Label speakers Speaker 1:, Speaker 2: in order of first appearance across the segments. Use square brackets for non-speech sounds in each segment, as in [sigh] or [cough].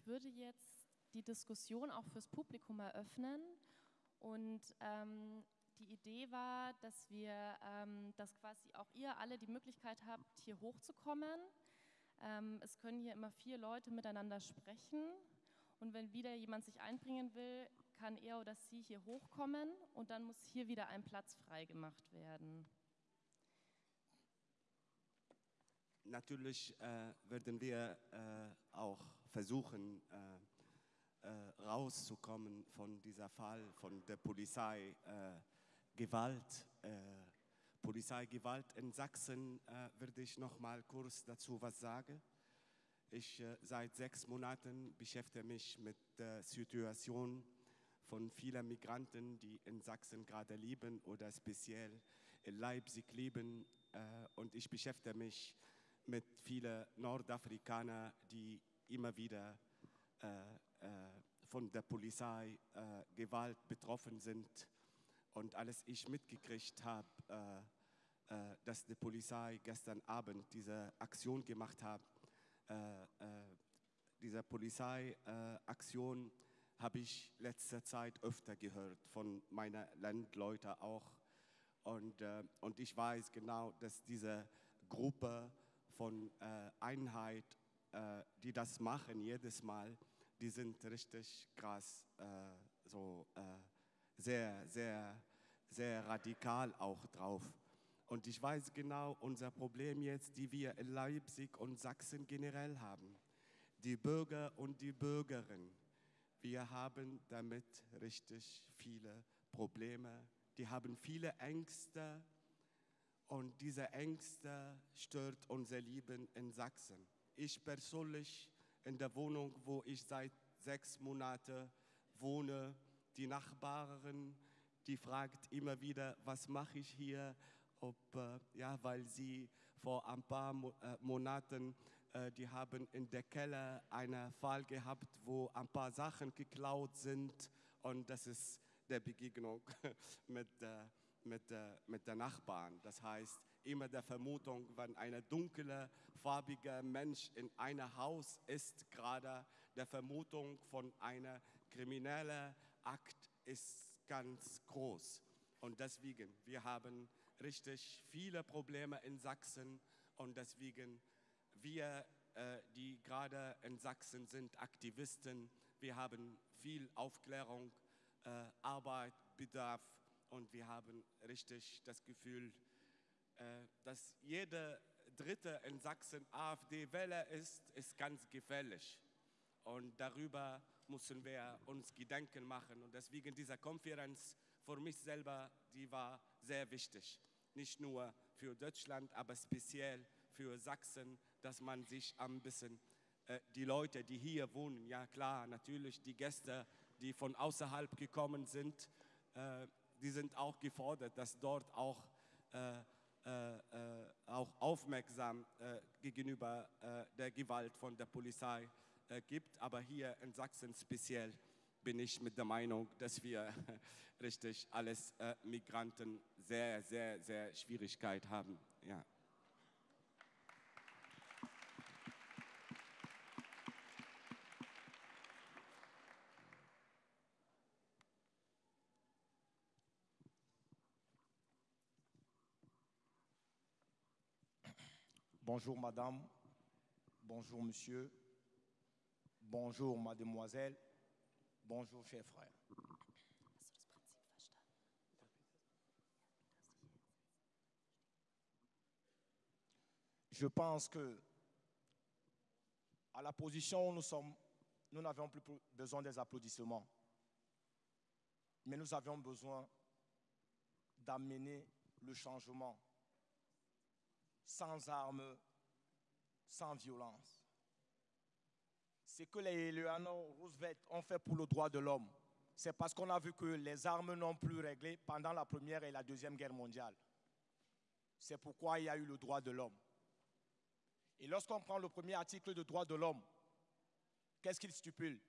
Speaker 1: ich würde jetzt die Diskussion auch fürs Publikum eröffnen. Und ähm, die Idee war, dass wir, ähm, dass quasi auch ihr alle die Möglichkeit habt, hier hochzukommen. Ähm, es können hier immer vier Leute miteinander sprechen. Und wenn wieder jemand sich einbringen will, kann er oder sie hier hochkommen und dann muss hier wieder ein Platz freigemacht werden.
Speaker 2: Natürlich äh, werden wir äh, auch versuchen, äh, äh rauszukommen von dieser Fall von der Polizei äh. Äh, Polizeigewalt in Sachsen würde ich noch mal kurz dazu was sagen. Ich seit sechs Monaten beschäftige mich mit der Situation von vielen Migranten, die in Sachsen gerade leben oder speziell in Leipzig leben. und ich beschäftige mich mit vielen Nordafrikanern, die immer wieder äh, äh, von der Polizei äh, Gewalt betroffen sind. Und als ich mitgekriegt habe, dass die Polizei gestern Abend diese Aktion gemacht hat, diese Polizeiaktion habe ich letzter Zeit öfter gehört von meinen Landleuten auch. Und, und ich weiß genau, dass diese Gruppe von Einheit, äh, die das machen jedes Mal, die sind richtig krass, äh, so äh, sehr, sehr, sehr radikal auch drauf. Und ich weiß genau, unser Problem jetzt, die wir in Leipzig und Sachsen generell haben, die Bürger und die Bürgerinnen, wir haben damit richtig viele Probleme. Die haben viele Ängste, und diese Ängste stört unser Leben in Sachsen. Ich persönlich in der Wohnung, wo ich seit sechs Monaten wohne, die Nachbarin, die fragt immer wieder, was mache ich hier? Ob, äh, ja, weil sie vor ein paar Mo äh, Monaten, äh, die haben in der Keller einen Fall gehabt, wo ein paar Sachen geklaut sind und das ist der Begegnung [laughs] mit äh, mit, äh, mit der Nachbarn. Das heißt, immer der Vermutung, wenn ein dunkler, farbiger Mensch in einem Haus ist, gerade der Vermutung von einer kriminellen Akt ist ganz groß. Und deswegen, wir haben richtig viele Probleme in Sachsen und deswegen, wir, äh, die gerade in Sachsen sind, Aktivisten, wir haben viel Aufklärung, äh, Arbeit, Bedarf und wir haben richtig das Gefühl, dass jeder Dritte in Sachsen AfD-Wähler ist, ist ganz gefährlich. Und darüber müssen wir uns Gedanken machen. Und deswegen diese Konferenz für mich selber, die war sehr wichtig. Nicht nur für Deutschland, aber speziell für Sachsen, dass man sich ein bisschen, äh, die Leute, die hier wohnen, ja klar, natürlich die Gäste, die von außerhalb gekommen sind, äh, die sind auch gefordert, dass dort auch, äh, äh, äh auch aufmerksam äh, gegenüber äh, der Gewalt von der Polizei gibt. Aber hier in Sachsen speziell bin ich mit der Meinung, dass wir [laughs] richtig alles Migranten sehr, sehr, sehr Schwierigkeit haben. Ja.
Speaker 3: Bonjour madame, bonjour monsieur, bonjour mademoiselle, bonjour chers frères. Je pense que à la position où nous sommes, nous n'avions plus besoin des applaudissements, mais nous avions besoin d'amener le changement sans armes, sans violence. Ce que les Eleanor Roosevelt ont fait pour le droit de l'homme, c'est parce qu'on a vu que les armes n'ont plus réglé pendant la Première et la Deuxième Guerre mondiale. C'est pourquoi il y a eu le droit de l'homme. Et lorsqu'on prend le premier article de droit de l'homme, qu'est-ce qu'il stipule?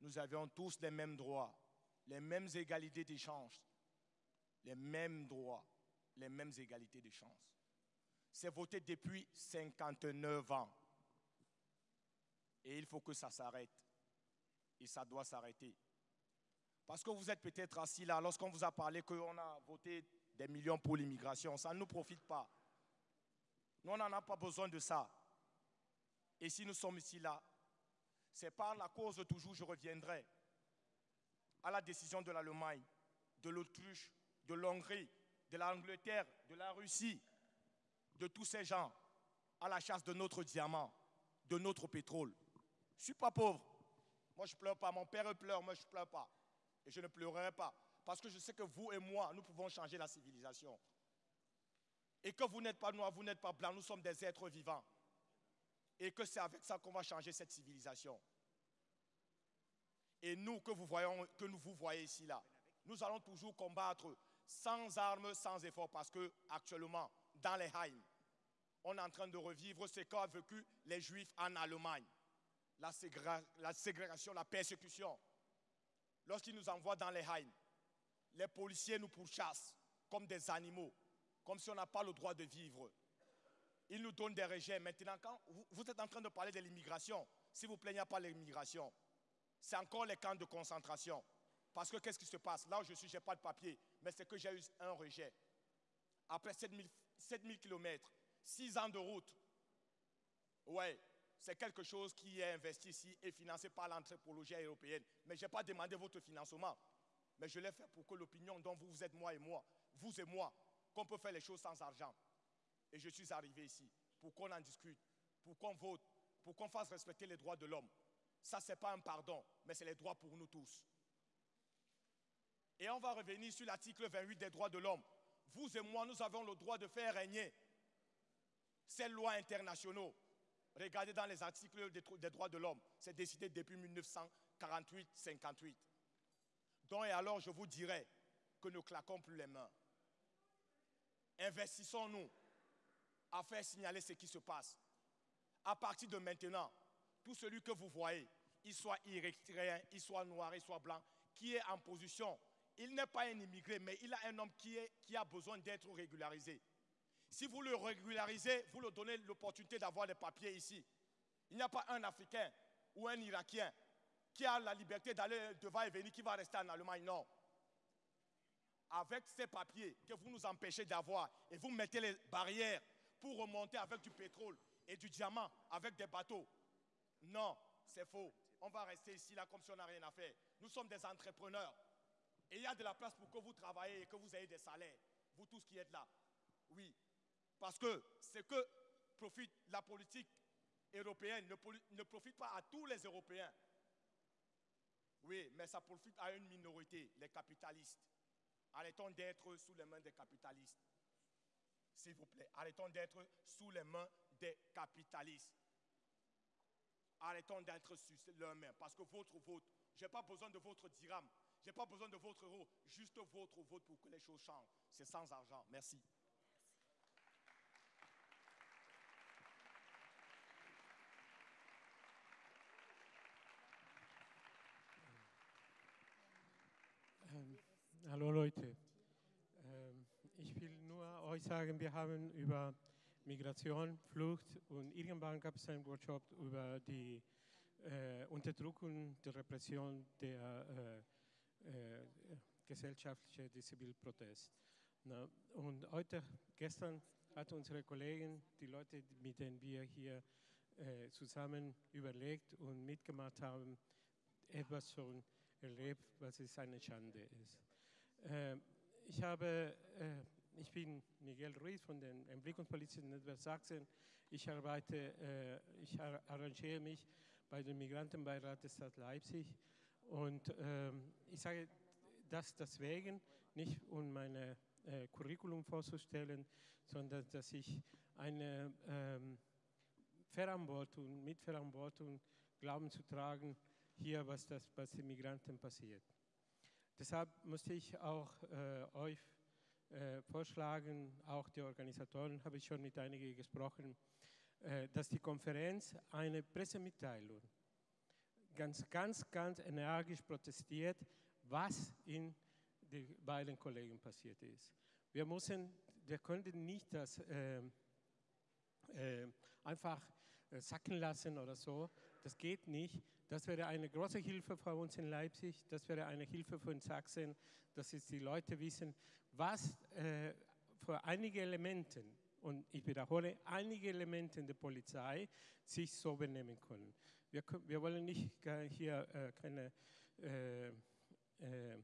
Speaker 3: Nous avions tous les mêmes droits, les mêmes égalités des chances, les mêmes droits, les mêmes égalités de chances. C'est voté depuis 59 ans. Et il faut que ça s'arrête. Et ça doit s'arrêter. Parce que vous êtes peut-être assis là, lorsqu'on vous a parlé qu'on a voté des millions pour l'immigration, ça ne nous profite pas. Nous, on n'en a pas besoin de ça. Et si nous sommes ici là, c'est par la cause toujours, je reviendrai à la décision de l'Allemagne, de l'Autriche, de l'Hongrie, de l'Angleterre, de la Russie, de tous ces gens à la chasse de notre diamant, de notre pétrole. Je ne suis pas pauvre. Moi, je ne pleure pas. Mon père pleure, moi, je ne pleure pas. Et je ne pleurerai pas. Parce que je sais que vous et moi, nous pouvons changer la civilisation. Et que vous n'êtes pas noirs, vous n'êtes pas blancs, nous sommes des êtres vivants. Et que c'est avec ça qu'on va changer cette civilisation. Et nous que, vous voyons, que nous vous voyez ici, là, nous allons toujours combattre sans armes, sans effort, parce que actuellement, dans les Haïm, on est en train de revivre ce qu'ont vécu les Juifs en Allemagne. La, ségrégation, la persécution. Lorsqu'ils nous envoient dans les Haïm, les policiers nous pourchassent comme des animaux, comme si on n'a pas le droit de vivre. Ils nous donnent des rejets. Maintenant, quand vous êtes en train de parler de l'immigration, s'il vous plaît, il n'y a pas l'immigration. C'est encore les camps de concentration. Parce que qu'est-ce qui se passe? Là où je suis, je n'ai pas de papier, mais c'est que j'ai eu un rejet. Après 7000, 7000 km, 6 ans de route, ouais, c'est quelque chose qui est investi ici et financé par l'anthropologie européenne. Mais je n'ai pas demandé votre financement. Mais je l'ai fait pour que l'opinion dont vous êtes moi et moi, vous et moi, qu'on peut faire les choses sans argent. Et je suis arrivé ici pour qu'on en discute, pour qu'on vote, pour qu'on fasse respecter les droits de l'homme. Ça, ce n'est pas un pardon, mais c'est les droits pour nous tous. Et on va revenir sur l'article 28 des droits de l'homme. Vous et moi, nous avons le droit de faire régner ces lois internationaux. Regardez dans les articles des droits de l'homme. C'est décidé depuis 1948-58. Donc, et alors, je vous dirais que ne claquons plus les mains. Investissons-nous à faire signaler ce qui se passe. À partir de maintenant, tout celui que vous voyez, il soit érythréen, il soit noir, il soit blanc, qui est en position, il n'est pas un immigré, mais il a un homme qui, a besoin d'être régularisé. Si vous le régularisez, vous lui donnez l'opportunité d'avoir des papiers ici. Il n'y a pas un Africain ou un Irakien qui a la liberté d'aller devant et venir, qui va rester en Allemagne. Non. Avec ces papiers que vous nous empêchez d'avoir et vous mettez les barrières pour remonter avec du pétrole et du diamant, avec des bateaux. Non, c'est faux. On va rester ici là comme si on n'a rien à faire. Nous sommes des entrepreneurs. Et il y a de la place pour que vous travaillez et que vous ayez des salaires. Vous tous qui êtes là. Oui. Parce que ce que profite la politique européenne ne, profite pas à tous les Européens. Oui, mais ça profite à une minorité, les capitalistes. Arrêtons d'être sous les mains des capitalistes. S'il vous plaît, arrêtons d'être sous les mains des capitalistes. Arrêtons d'être sous leurs mains. Parce que votre vote, je n'ai pas besoin de votre dirham, je n'ai pas besoin de votre euro, juste votre vote pour que les choses changent. C'est sans argent. Merci.
Speaker 4: Leute. Ähm, ich will nur euch sagen, wir haben über Migration, Flucht und irgendwann gab es einen Workshop über die äh, Unterdrückung, die Repression der äh, äh, gesellschaftlichen Zivilprotest. Na, und heute, gestern hat unsere Kollegen, die Leute, mit denen wir hier äh, zusammen überlegt und mitgemacht haben, etwas schon erlebt, was es eine Schande ist. Äh, ich, habe, äh, ich bin Miguel Ruiz von dem Entwicklungspolitischen Netzwerk Sachsen. Ich arbeite, äh, ich arrangiere mich bei dem Migrantenbeirat der Stadt Leipzig und ähm, ich sage das deswegen, nicht um meine äh, Curriculum vorzustellen, sondern dass ich eine ähm, Verantwortung, Mitverantwortung, Glauben zu tragen, hier, was, das, was den Migranten passiert. Deshalb musste ich auch äh, euch äh, vorschlagen, auch die Organisatoren, habe ich schon mit einigen gesprochen, äh, dass die Konferenz eine Pressemitteilung ganz, ganz, ganz energisch protestiert, was in den beiden Kollegen passiert ist. Wir müssen, wir können nicht das ähm, äh, einfach äh, sacken lassen oder so, das geht nicht. Das wäre eine große Hilfe für uns in Leipzig, das wäre eine Hilfe für Sachsen, dass jetzt die Leute wissen, was äh, für einige Elemente, und ich wiederhole, einige Elemente der Polizei sich so benehmen können. Wir, wir wollen nicht hier äh, keine äh, äh,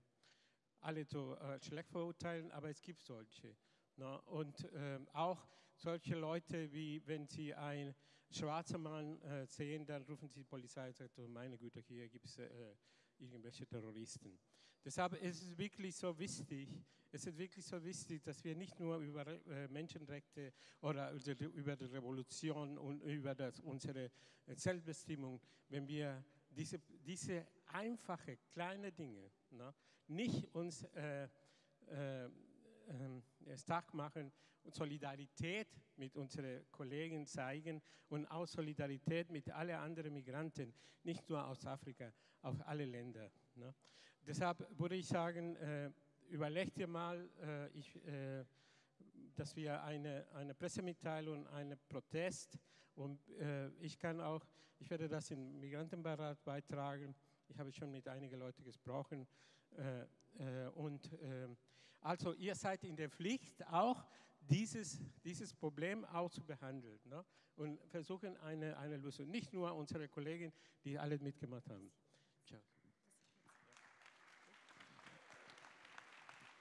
Speaker 4: alle so äh, schlecht verurteilen, aber es gibt solche. Ne? Und ähm, auch solche Leute, wie wenn sie einen schwarzen Mann äh, sehen, dann rufen sie die Polizei und sagen, oh, meine Güte, hier gibt es äh, irgendwelche Terroristen. Deshalb ist es wirklich so wichtig, es ist wirklich so wichtig, dass wir nicht nur über äh, Menschenrechte oder über die Revolution und über das, unsere Selbstbestimmung, wenn wir diese, diese einfache kleine Dinge ne, nicht uns äh, äh, stark machen und Solidarität mit unseren Kollegen zeigen und auch Solidarität mit allen anderen Migranten, nicht nur aus Afrika, aus alle Länder. Ne? Deshalb würde ich sagen, äh, überlegt ihr mal, äh, ich, äh, dass wir eine, eine Pressemitteilung, einen Protest und äh, ich kann auch, ich werde das im Migrantenbeirat beitragen. Ich habe schon mit einigen Leuten gesprochen äh, äh, und also ihr seid in der Pflicht, auch dieses, dieses Problem auch zu behandeln ne? und versuchen eine, eine Lösung. Nicht nur unsere Kollegen, die alle mitgemacht haben. Ciao.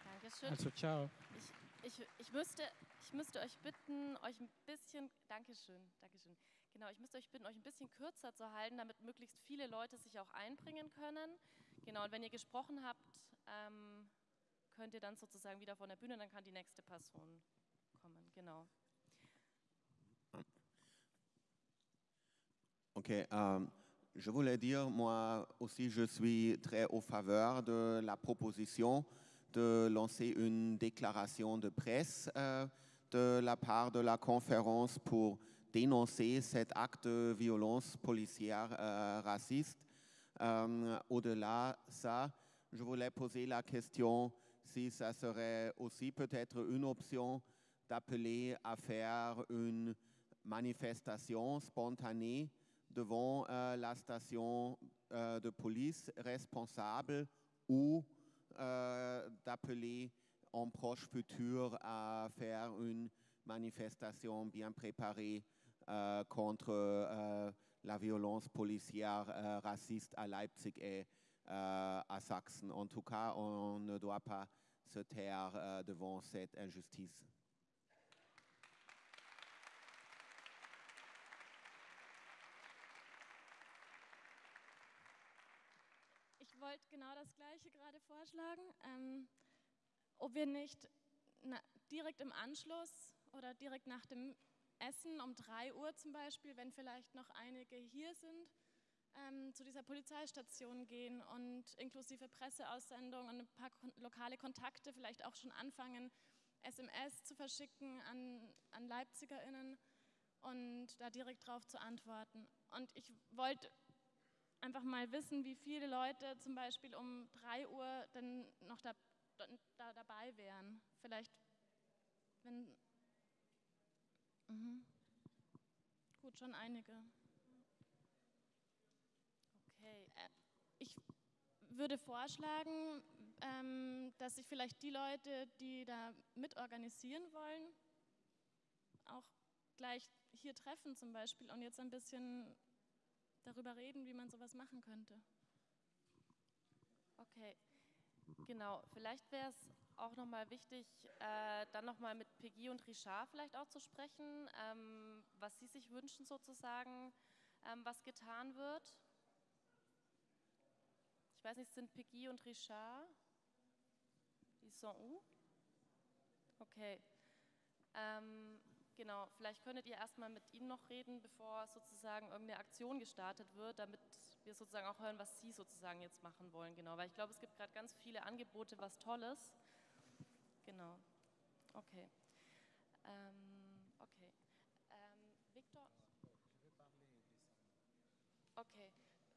Speaker 1: Dankeschön.
Speaker 4: Also ciao.
Speaker 1: Ich, ich, ich, müsste, ich müsste euch bitten, euch ein bisschen, Dankeschön, Dankeschön. Genau, ich müsste euch bitten, euch ein bisschen kürzer zu halten, damit möglichst viele Leute sich auch einbringen können. Genau, und wenn ihr gesprochen habt, ähm, könnt ihr dann.
Speaker 5: Ok. Um, je voulais dire, moi aussi, je suis très au faveur de la proposition de lancer une déclaration de presse euh, de la part de la conférence pour dénoncer cet acte de violence policière euh, raciste. Euh, Au-delà de ça, je voulais poser la question si ça serait aussi peut-être une option d'appeler à faire une manifestation spontanée devant euh, la station euh, de police responsable ou euh, d'appeler en proche futur à faire une manifestation bien préparée contre la violence policière raciste à Leipzig et à Sachsen. En tout cas, on ne doit pas se taire devant cette injustice.
Speaker 6: Ich wollte genau das Gleiche gerade vorschlagen, ähm, ob wir nicht na, direkt im Anschluss oder direkt nach dem Essen um 3 Uhr zum Beispiel, wenn vielleicht noch einige hier sind, ähm, zu dieser Polizeistation gehen und inklusive Presseaussendung und ein paar kon lokale Kontakte vielleicht auch schon anfangen, SMS zu verschicken an, an LeipzigerInnen und da direkt drauf zu antworten. Und ich wollte einfach mal wissen, wie viele Leute zum Beispiel um 3 Uhr dann noch da, da dabei wären. Vielleicht, wenn Mhm. Gut, schon einige.
Speaker 1: Okay.
Speaker 6: Äh, ich würde vorschlagen, ähm, dass sich vielleicht die Leute, die da mitorganisieren wollen, auch gleich hier treffen zum Beispiel und jetzt ein bisschen darüber reden, wie man sowas machen könnte.
Speaker 1: Okay, genau. Vielleicht wäre es auch nochmal wichtig, äh, dann nochmal mit Peggy und Richard vielleicht auch zu sprechen, ähm, was sie sich wünschen sozusagen, ähm, was getan wird. Ich weiß nicht, sind Peggy und Richard? Ils sont où? Okay. Ähm, genau, vielleicht könntet ihr erstmal mit ihnen noch reden, bevor sozusagen irgendeine Aktion gestartet wird, damit wir sozusagen auch hören, was sie sozusagen jetzt machen wollen. Genau, weil ich glaube, es gibt gerade ganz viele Angebote, was Tolles. Genau. Okay. Ähm,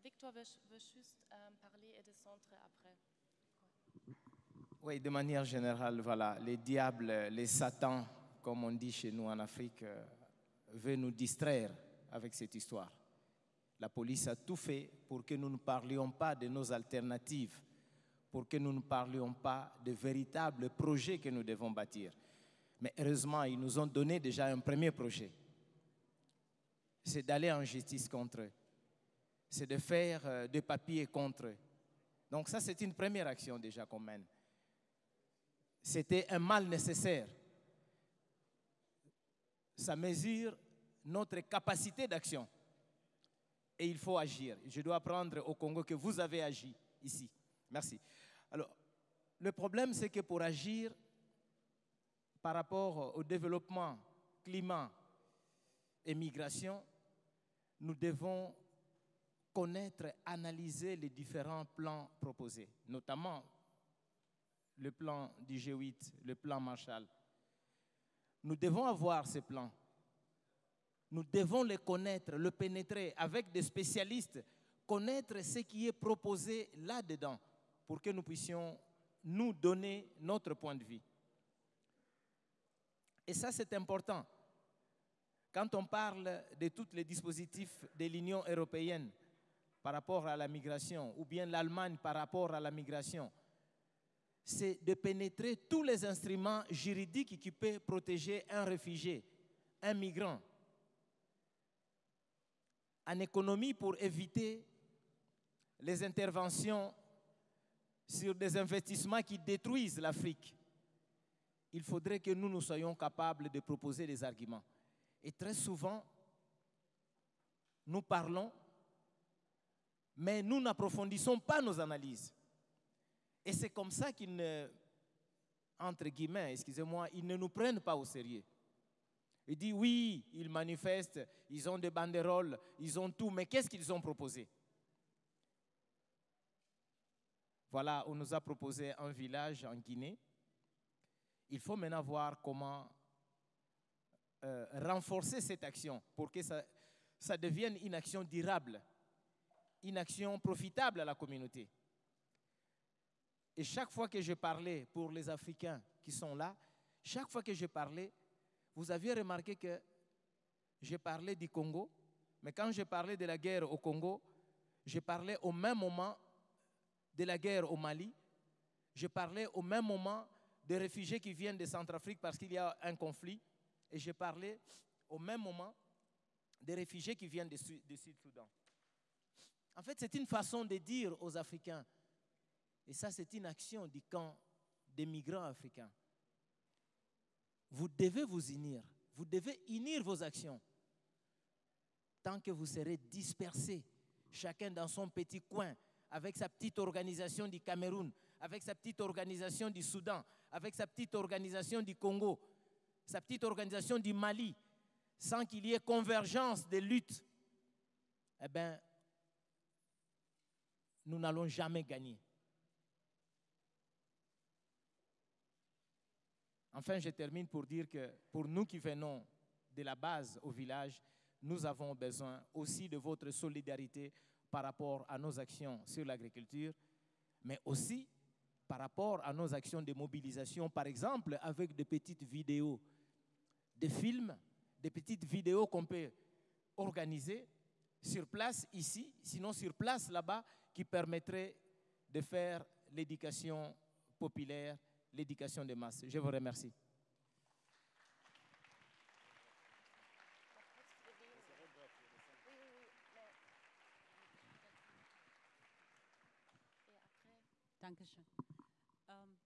Speaker 1: Victor veut, veut juste euh, parler et descendre après.
Speaker 3: Oui, de manière générale, voilà, les diables, les satans, comme on dit chez nous en Afrique, euh, veulent nous distraire avec cette histoire.
Speaker 7: La police a tout fait pour que nous ne parlions pas de nos alternatives, pour que nous ne parlions pas de véritables projets que nous devons bâtir. Mais heureusement, ils nous ont donné déjà un premier projet. C'est d'aller en justice contre eux. C'est de faire euh, des papiers contre eux. Donc ça, c'est une première action déjà qu'on mène. C'était un mal nécessaire. Ça mesure notre capacité d'action. Et il faut agir. Je dois apprendre au Congo que vous avez agi ici. Merci. Alors, le problème, c'est que pour agir par rapport au développement, climat et migration, nous devons connaître, analyser les différents plans proposés, notamment le plan du G8, le plan Marshall. Nous devons avoir ces plans. Nous devons les connaître, le pénétrer avec des spécialistes, connaître ce qui est proposé là-dedans pour que nous puissions nous donner notre point de vue. Et ça, c'est important. Quand on parle de tous les dispositifs de l'Union européenne par rapport à la migration, ou bien l'Allemagne par rapport à la migration, c'est de pénétrer tous les instruments juridiques qui peuvent protéger un réfugié, un migrant. En économie, pour éviter les interventions sur des investissements qui détruisent l'Afrique, il faudrait que nous nous soyons capables de proposer des arguments. Et très souvent, nous parlons, mais nous n'approfondissons pas nos analyses. Et c'est comme ça qu'ils ne, entre guillemets, excusez-moi, ils ne nous prennent pas au sérieux. Ils disent oui, ils manifestent, ils ont des banderoles, ils ont tout, mais qu'est-ce qu'ils ont proposé? Voilà, on nous a proposé un village en Guinée. Il faut maintenant voir comment euh, renforcer cette action pour que ça, ça devienne une action durable, une action profitable à la communauté. Et chaque fois que je parlais pour les Africains qui sont là, chaque fois que je parlais, vous aviez remarqué que j'ai parlé du Congo, mais quand je parlais de la guerre au Congo, je parlais au même moment de la guerre au Mali, je parlais au même moment des réfugiés qui viennent de Centrafrique parce qu'il y a un conflit, et je parlais au même moment des réfugiés qui viennent du Sud-Soudan. En fait, c'est une façon de dire aux Africains, et ça c'est une action du camp des migrants africains, vous devez vous unir, vous devez unir vos actions. Tant que vous serez dispersés, chacun dans son petit coin, avec sa petite organisation du Cameroun, avec sa petite organisation du Soudan, avec sa petite organisation du Congo, sa petite organisation du Mali, sans qu'il y ait convergence des luttes, eh bien, nous n'allons jamais gagner. Enfin, je termine pour dire que pour nous qui venons de la base au village, nous avons besoin aussi de votre solidarité par rapport à nos actions sur l'agriculture, mais aussi par rapport à nos actions de mobilisation, par exemple avec des petites vidéos, des films, des petites vidéos qu'on peut organiser sur place ici, sinon sur place là-bas, qui permettraient de faire l'éducation populaire l'éducation des masses. Je vous remercie.
Speaker 8: Dankeschön. Ähm,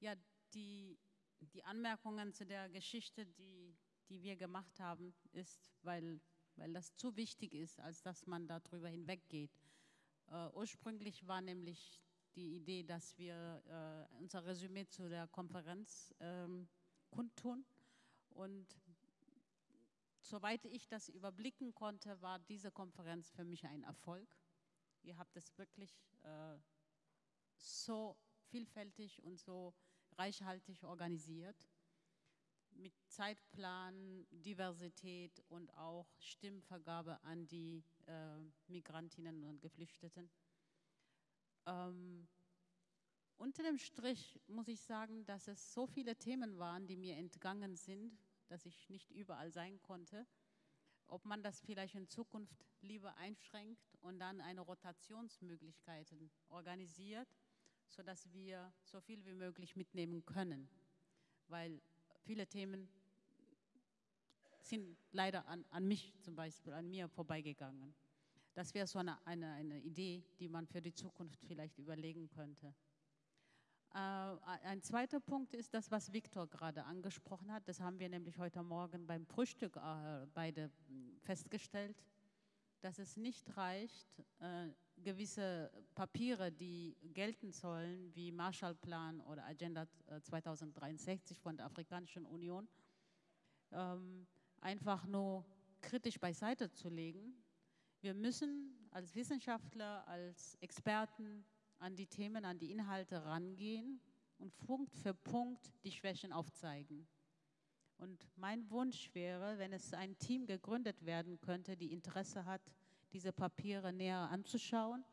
Speaker 8: ja, die, die Anmerkungen zu der Geschichte, die, die wir gemacht haben, ist, weil, weil das zu wichtig ist, als dass man darüber hinweggeht. Äh, ursprünglich war nämlich die Idee, dass wir äh, unser Resümee zu der Konferenz ähm, kundtun. Und soweit ich das überblicken konnte, war diese Konferenz für mich ein Erfolg. Ihr habt es wirklich äh, so vielfältig und so reichhaltig organisiert. Mit Zeitplan, Diversität und auch Stimmvergabe an die äh, Migrantinnen und Geflüchteten. Ähm, unter dem Strich muss ich sagen, dass es so viele Themen waren, die mir entgangen sind, dass ich nicht überall sein konnte. ob man das vielleicht in Zukunft lieber einschränkt und dann eine Rotationsmöglichkeiten organisiert, sodass wir so viel wie möglich mitnehmen können. Weil viele Themen sind leider an, an mich zum Beispiel, an mir vorbeigegangen. Das wäre so eine, eine, eine Idee, die man für die Zukunft vielleicht überlegen könnte. Äh, ein zweiter Punkt ist das, was Viktor gerade angesprochen hat. Das haben wir nämlich heute Morgen beim Frühstück äh, beide hm, festgestellt, dass es nicht reicht, äh, gewisse Papiere, die gelten sollen, wie Marshallplan oder Agenda 2063 von der Afrikanischen Union, ähm, einfach nur kritisch beiseite zu legen. Wir müssen als Wissenschaftler, als Experten an die Themen, an die Inhalte rangehen und Punkt für Punkt die Schwächen aufzeigen. Und mein Wunsch wäre, wenn es ein Team gegründet werden könnte, die Interesse hat, diese Papiere näher anzuschauen,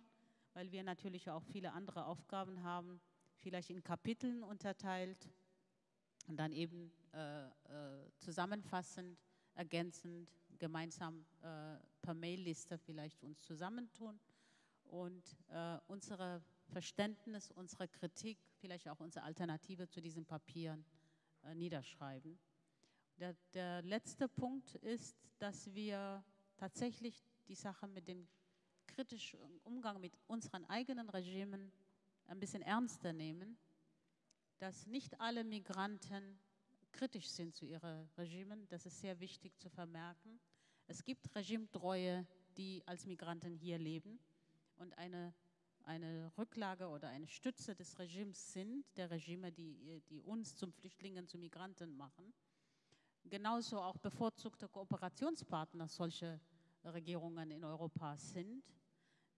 Speaker 8: weil wir natürlich auch viele andere Aufgaben haben, vielleicht in Kapiteln unterteilt und dann eben äh, äh, zusammenfassend, ergänzend, gemeinsam äh, per Mailliste vielleicht uns zusammentun und äh, unsere Verständnis, unsere Kritik, vielleicht auch unsere Alternative zu diesen Papieren äh, niederschreiben. Der, der, letzte Punkt ist, dass wir tatsächlich die Sache mit dem kritischen Umgang mit unseren eigenen Regimen ein bisschen ernster nehmen, dass nicht alle Migranten kritisch sind zu ihren Regimen. Das ist sehr wichtig zu vermerken. Es gibt Regimetreue, die als Migranten hier leben und eine eine Rücklage oder eine Stütze des Regimes sind, der Regime, die, die uns zum Flüchtlingen, zu Migranten machen. Genauso auch bevorzugte Kooperationspartner solche Regierungen in Europa sind,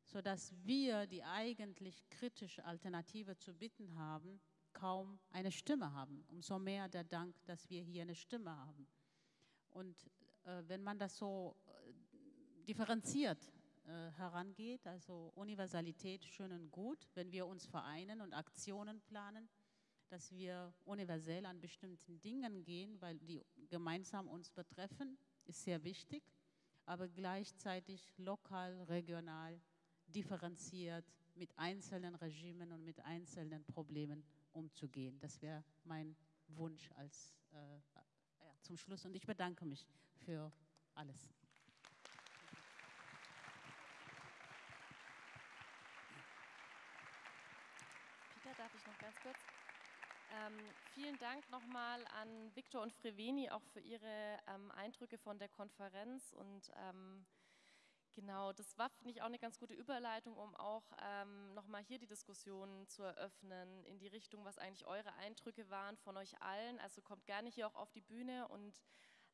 Speaker 8: sodass wir, die eigentlich kritische Alternative zu bitten haben, kaum eine Stimme haben. Umso mehr der Dank, dass wir hier eine Stimme haben. Und äh, wenn man das so äh, differenziert äh, herangeht. Also Universalität schön und gut, wenn wir uns vereinen und Aktionen planen, dass wir universell an bestimmten Dingen gehen, weil die gemeinsam uns betreffen, ist sehr wichtig, aber gleichzeitig lokal, regional, differenziert mit einzelnen Regimen und mit einzelnen Problemen umzugehen. Das wäre mein Wunsch als, äh, ja, zum Schluss und ich bedanke mich für alles.
Speaker 1: darf ich noch ganz kurz. Ähm, vielen Dank nochmal an Viktor und Freveni auch für ihre ähm, Eindrücke von der Konferenz und ähm, genau, das war, finde ich, auch eine ganz gute Überleitung, um auch ähm, nochmal hier die Diskussion zu eröffnen in die Richtung, was eigentlich eure Eindrücke waren von euch allen. Also kommt gerne hier auch auf die Bühne und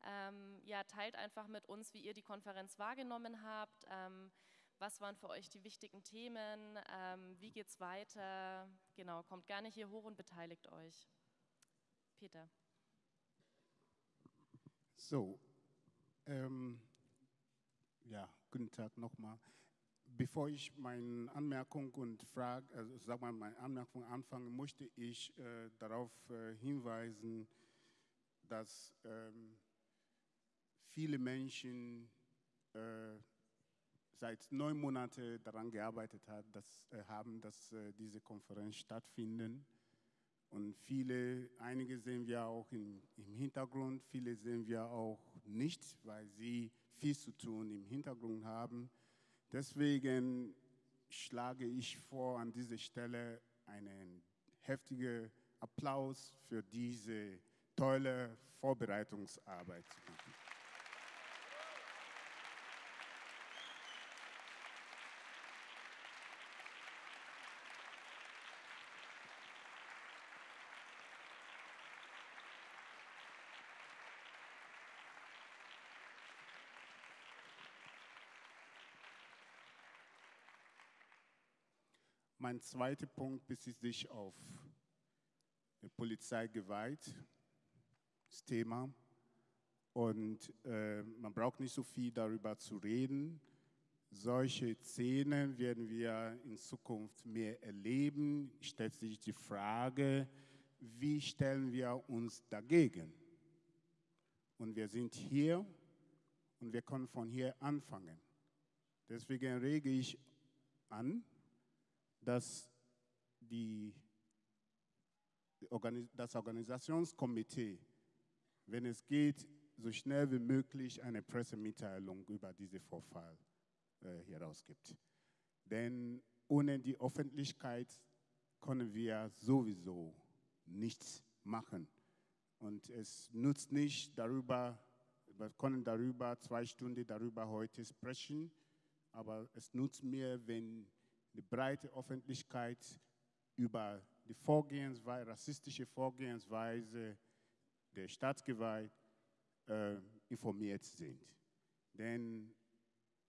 Speaker 1: ähm, ja, teilt einfach mit uns, wie ihr die Konferenz wahrgenommen habt. Ähm, was waren für euch die wichtigen Themen? Ähm, wie es weiter? Genau, kommt gerne hier hoch und beteiligt euch. Peter.
Speaker 9: So, ähm, ja, guten Tag nochmal. Bevor ich meine Anmerkung und Frage, also sag mal, meine Anmerkung anfange, möchte ich äh, darauf äh, hinweisen, dass ähm, viele Menschen äh, seit neun Monaten daran gearbeitet hat, dass, äh, haben, dass äh, diese Konferenz stattfindet. Und viele, einige sehen wir auch im, im Hintergrund, viele sehen wir auch nicht, weil sie viel zu tun im Hintergrund haben. Deswegen schlage ich vor, an dieser Stelle einen heftigen Applaus für diese tolle Vorbereitungsarbeit zu machen. Mein zweiter Punkt bezieht sich auf Polizeigewalt, das Thema. Und äh, man braucht nicht so viel darüber zu reden. Solche Szenen werden wir in Zukunft mehr erleben. Stellt sich die Frage, wie stellen wir uns dagegen? Und wir sind hier und wir können von hier anfangen. Deswegen rege ich an, dass die, das Organisationskomitee, wenn es geht, so schnell wie möglich eine Pressemitteilung über diesen Vorfall äh, herausgibt. Denn ohne die Öffentlichkeit können wir sowieso nichts machen. Und es nutzt nicht darüber, wir können darüber zwei Stunden darüber heute sprechen, aber es nutzt mir, wenn die breite Öffentlichkeit über die Vorgehensweise, rassistische Vorgehensweise der Staatsgewalt äh, informiert sind. Denn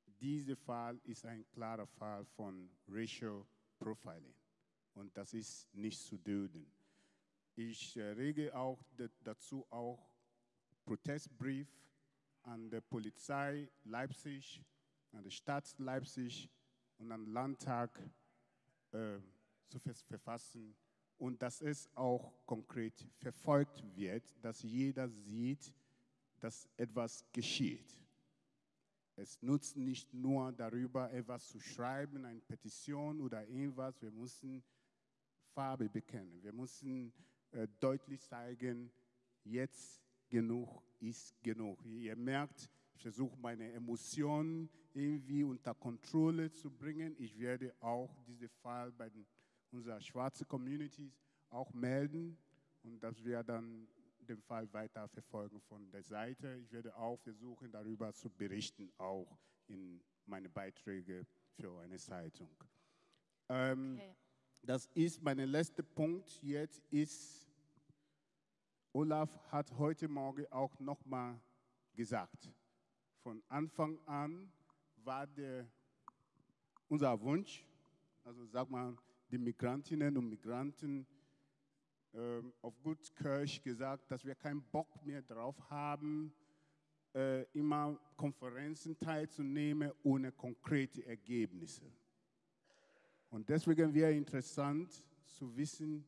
Speaker 9: dieser Fall ist ein klarer Fall von Racial Profiling und das ist nicht zu dulden. Ich äh, rege auch dazu auch Protestbrief an die Polizei Leipzig, an die Stadt Leipzig und den Landtag äh, zu verfassen und dass es auch konkret verfolgt wird, dass jeder sieht, dass etwas geschieht. Es nutzt nicht nur darüber, etwas zu schreiben, eine Petition oder irgendwas. Wir müssen Farbe bekennen. Wir müssen äh, deutlich zeigen, jetzt genug ist genug. Ihr merkt, versuche meine Emotionen irgendwie unter Kontrolle zu bringen. Ich werde auch diesen Fall bei den, unserer schwarzen Communities auch melden und dass wir dann den Fall weiter verfolgen von der Seite. Ich werde auch versuchen, darüber zu berichten, auch in meine Beiträge für eine Zeitung. Ähm, okay. Das ist mein letzter Punkt. Jetzt ist, Olaf hat heute Morgen auch nochmal gesagt, von Anfang an war der, unser Wunsch, also sag mal, die Migrantinnen und Migranten äh, auf gut Kirch gesagt, dass wir keinen Bock mehr drauf haben, äh, immer Konferenzen teilzunehmen ohne konkrete Ergebnisse. Und deswegen wäre interessant zu wissen,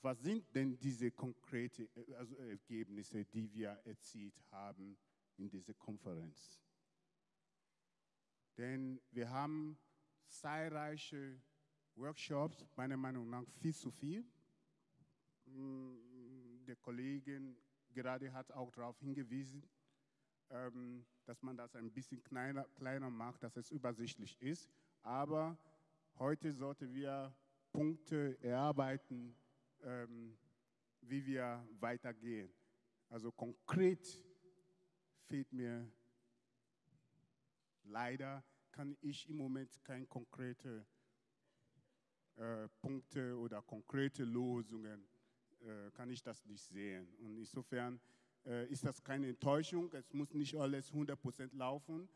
Speaker 9: was sind denn diese konkreten also Ergebnisse, die wir erzielt haben in dieser Konferenz? Denn wir haben zahlreiche Workshops, meiner Meinung nach viel zu viel. Mm, der Kollegin gerade hat auch darauf hingewiesen, ähm, dass man das ein bisschen kleiner, kleiner macht, dass es übersichtlich ist. Aber heute sollten wir Punkte erarbeiten, ähm, wie wir weitergehen. Also konkret fehlt mir leider, kann ich im Moment keine konkrete äh, Punkte oder konkrete Lösungen, äh, kann ich das nicht sehen. Und insofern äh, ist das keine Enttäuschung. Es muss nicht alles 100% laufen.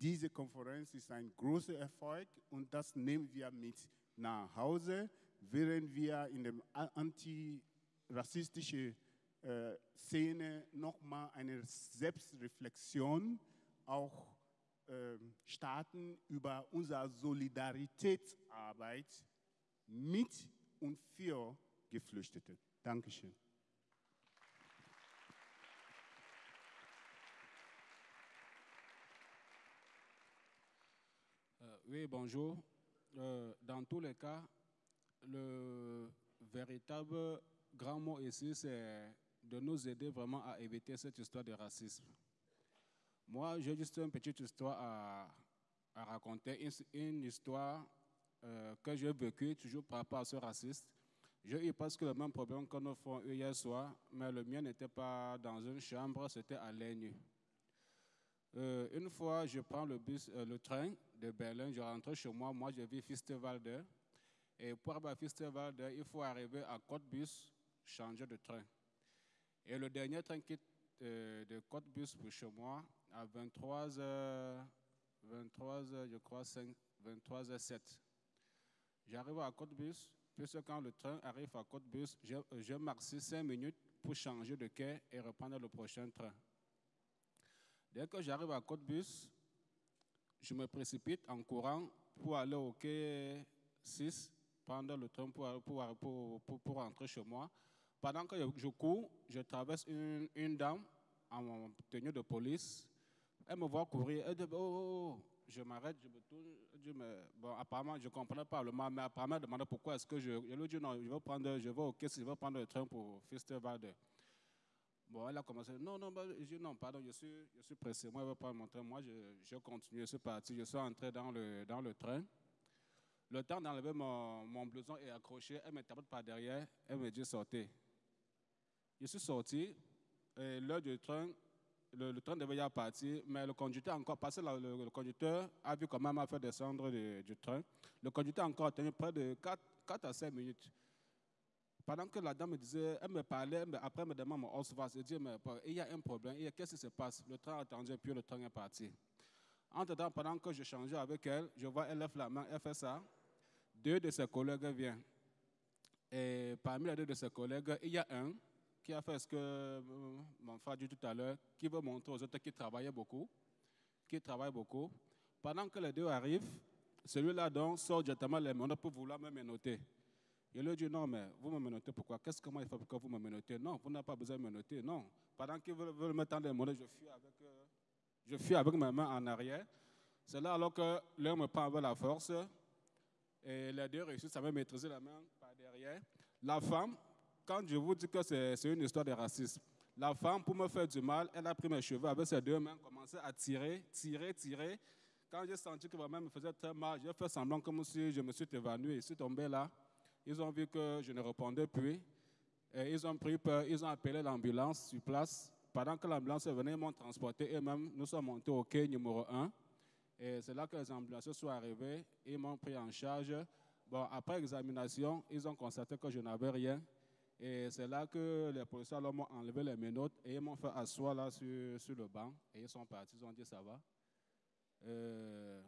Speaker 9: Diese Konferenz ist ein großer Erfolg und das nehmen wir mit nach Hause, während wir in der antirassistischen äh, Szene nochmal eine Selbstreflexion auch äh, starten über unsere Solidaritätsarbeit mit und für Geflüchtete. Dankeschön.
Speaker 10: Euh, oui, bonjour. Euh, dans tous les cas, le véritable grand mot ici, c'est de nous aider vraiment à éviter cette histoire de racisme. Moi, j'ai juste une petite histoire à, raconter, une, histoire euh, que j'ai vécu toujours par rapport à ce raciste. J'ai eu presque le même problème que nous font hier soir, mais le mien n'était pas dans une chambre, c'était à Laigne. Euh, une fois, je prends le, bus, euh, le train de Berlin, je rentre chez moi, moi je vis Fistevalde. Et pour arriver à il faut arriver à Côte-Bus, changer de train. Et le dernier train quitte euh, de Côte-Bus pour chez moi à 23h, 23 je crois, 5, 23h07. J'arrive à Côte-Bus, puisque quand le train arrive à Côte-Bus, je, je marque 5 minutes pour changer de quai et reprendre le prochain train. Dès que j'arrive à Côte-Bus, je me précipite en courant pour aller au quai 6, prendre le train pour, pour, pour, pour, pour rentrer chez moi. Pendant que je cours, je traverse une, dame en tenue de police. Elle me voit courir. Elle dit, oh, oh, oh. Je m'arrête, je me tourne. Dis, mais bon, apparemment, je ne comprenais pas le mal, mais apparemment, elle demandait pourquoi est-ce que je. Je lui dit, non, je vais prendre, je vais au caisse, je vais prendre le train pour Fisterwalde. Bon, elle a commencé, non, non, bah, je dis, non, pardon, je suis, pressé, moi, je vais prendre mon train. Moi, je, continue, je suis parti, je suis entré dans le, dans le train. Le temps d'enlever mon, mon blouson est accroché, elle me par derrière, elle me dit, sortez. Je suis sorti, et l'heure du train, le, train devait y partir, mais le conducteur encore passé, le, conducteur a vu comment m'a fait descendre du, train. Le conducteur a encore tenu près de 4, 4 à 5 minutes. Pendant que la dame me disait, elle me parlait, mais après elle me demande mon dit, mais il y a un problème, qu'est-ce qui se passe? Le train a attendu, puis le train est parti. Entre-temps, pendant que je changeais avec elle, je vois, elle lève la main, elle fait ça. Deux de ses collègues viennent. Et parmi les deux de ses collègues, il y a un qui a fait ce que euh, mon frère dit tout à l'heure, qui veut montrer aux autres qu'il travaillait beaucoup, qui travaille beaucoup. Pendant que les deux arrivent, celui-là donc sort directement les mains pour vouloir me menoter. Il lui dit non, mais vous me menotez pourquoi? Qu'est-ce que moi il faut pour que vous me menotez Non, vous n'avez pas besoin de me noter. Non. Pendant qu'ils veulent, me tendre les monnaies, je fuis avec, euh, je fuis avec ma main en arrière. C'est là alors que l'un me prend avec la force et les deux réussissent à me maîtriser la main par derrière. La femme, quand je vous dis que c'est une histoire de racisme, la femme, pour me faire du mal, elle a pris mes cheveux avec ses deux mains, commencé à tirer, tirer, tirer. Quand j'ai senti que main me faisait très mal, j'ai fait semblant comme si je me suis évanoui je suis tombé là. Ils ont vu que je ne répondais plus. Ils ont pris peur, ils ont appelé l'ambulance sur place. Pendant que l'ambulance venue, ils m'ont transporté eux-mêmes. Nous sommes montés au quai numéro 1. Et c'est là que les ambulances sont arrivés. Ils m'ont pris en charge. Bon, après examination, ils ont constaté que je n'avais rien. Et c'est là que les policiers m'ont enlevé les menottes et ils m'ont fait asseoir là sur, sur, le banc. Et ils sont partis, ils ont dit ça va. Euh,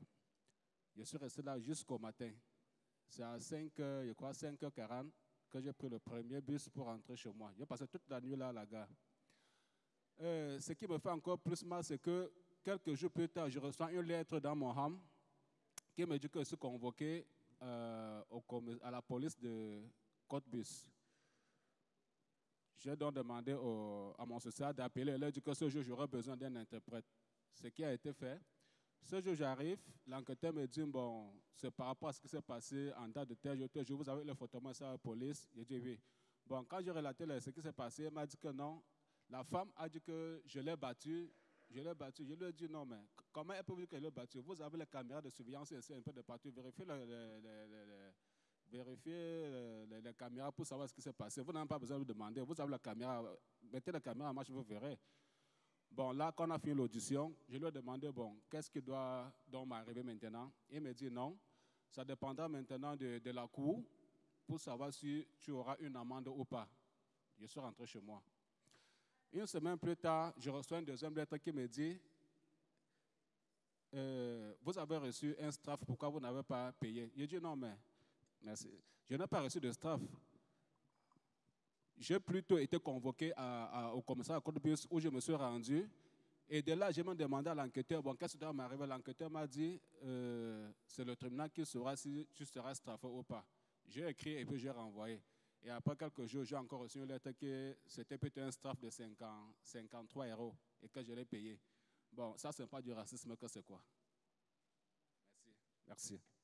Speaker 10: je suis resté là jusqu'au matin. C'est à 5, je crois 5h40 que j'ai pris le premier bus pour rentrer chez moi. J'ai passé toute la nuit là à la gare. Euh, ce qui me fait encore plus mal, c'est que quelques jours plus tard, je reçois une lettre dans mon ham qui me dit que je suis convoqué euh, à la police de Côte-Bus. J'ai donc demandé à mon social d'appeler. Elle a dit que ce jour, j'aurais besoin d'un interprète. Ce qui a été fait. Ce jour, j'arrive, l'enquêteur me dit, bon, c'est par rapport à ce qui s'est passé en date de tel jour, je vous avais le photo à la police. J'ai dit oui. Bon, quand j'ai relaté ce qui s'est passé, elle m'a dit que non. La femme a dit que je l'ai battu. Je l'ai battu. Je lui ai dit non, mais comment elle peut vous dire qu'elle l'a battu? Vous avez les caméras de surveillance ici, un peu de partout. Vérifiez le, le, le, vérifiez les, les, caméras pour savoir ce qui s'est passé. Vous n'avez pas besoin de demander. Vous avez la caméra. Mettez la caméra en marche, vous verrez. Bon, là, quand on a fini l'audition, je lui ai demandé, bon, qu'est-ce qui doit donc m'arriver maintenant? Il me dit non, ça dépendra maintenant de, la cour pour savoir si tu auras une amende ou pas. Je suis rentré chez moi. Une semaine plus tard, je reçois une deuxième lettre qui me dit, euh, vous avez reçu un straff, pourquoi vous n'avez pas payé? Je dis non, mais merci. je n'ai pas reçu de straff j'ai plutôt été convoqué au commissariat à bus où je me suis rendu. Et de là, j'ai même demandé à l'enquêteur, bon, qu'est-ce qui doit m'arriver? L'enquêteur m'a dit, euh, c'est le tribunal qui saura si tu seras straffé ou pas. J'ai écrit et puis j'ai renvoyé. Et après quelques jours, j'ai encore reçu une lettre que c'était peut-être un straff de 50, 53 euros et que je l'ai payé. Bon, ça, c'est pas du racisme que c'est quoi? Merci. Merci.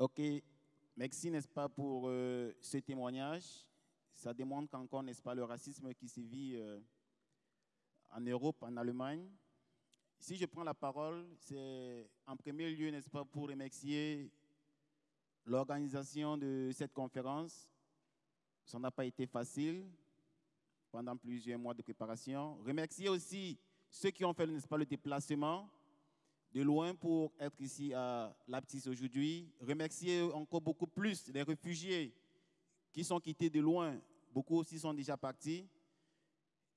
Speaker 11: Ok, merci, n'est-ce pas, pour euh, ce témoignage. Ça démontre qu'encore, n'est-ce pas, le racisme qui se vit euh, en Europe, en Allemagne. Si je prends la parole, c'est en premier lieu, n'est-ce pas, pour remercier l'organisation de cette conférence. Ça n'a pas été facile pendant plusieurs mois de préparation. Remercier aussi ceux qui ont fait, n'est-ce pas, le déplacement de loin pour être ici à Laptis aujourd'hui. Remercier encore beaucoup plus les réfugiés qui sont quittés de loin. Beaucoup aussi sont déjà partis.